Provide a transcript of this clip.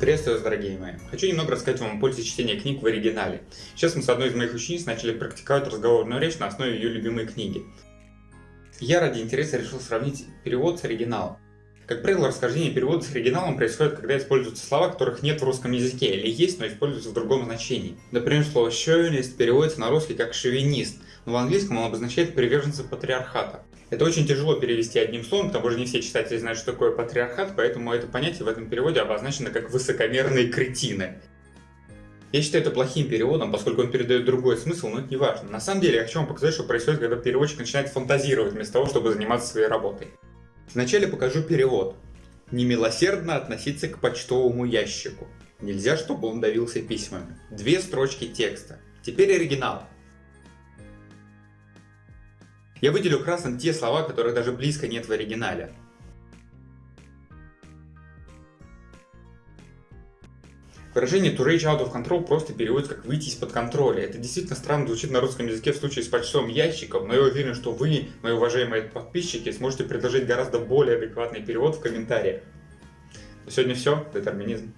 Приветствую вас, дорогие мои. Хочу немного рассказать вам о пользе чтения книг в оригинале. Сейчас мы с одной из моих учениц начали практиковать разговорную речь на основе ее любимой книги. Я ради интереса решил сравнить перевод с оригиналом. Как правило, расхождение перевода с оригиналом происходит, когда используются слова, которых нет в русском языке, или есть, но используются в другом значении. Например, слово «шовинист» переводится на русский как «шовинист», но в английском он обозначает приверженца патриархата. Это очень тяжело перевести одним словом, к тому же не все читатели знают, что такое патриархат, поэтому это понятие в этом переводе обозначено как высокомерные кретины. Я считаю это плохим переводом, поскольку он передает другой смысл, но это не важно. На самом деле, я хочу вам показать, что происходит, когда переводчик начинает фантазировать вместо того, чтобы заниматься своей работой. Вначале покажу перевод. Немилосердно относиться к почтовому ящику. Нельзя, чтобы он давился письмами. Две строчки текста. Теперь оригинал. Я выделю красным те слова, которых даже близко нет в оригинале. Выражение to reach out of control просто переводится как выйти из-под контроля. Это действительно странно звучит на русском языке в случае с почтовым ящиком, но я уверен, что вы, мои уважаемые подписчики, сможете предложить гораздо более адекватный перевод в комментариях. Сегодня все. Детерминизм.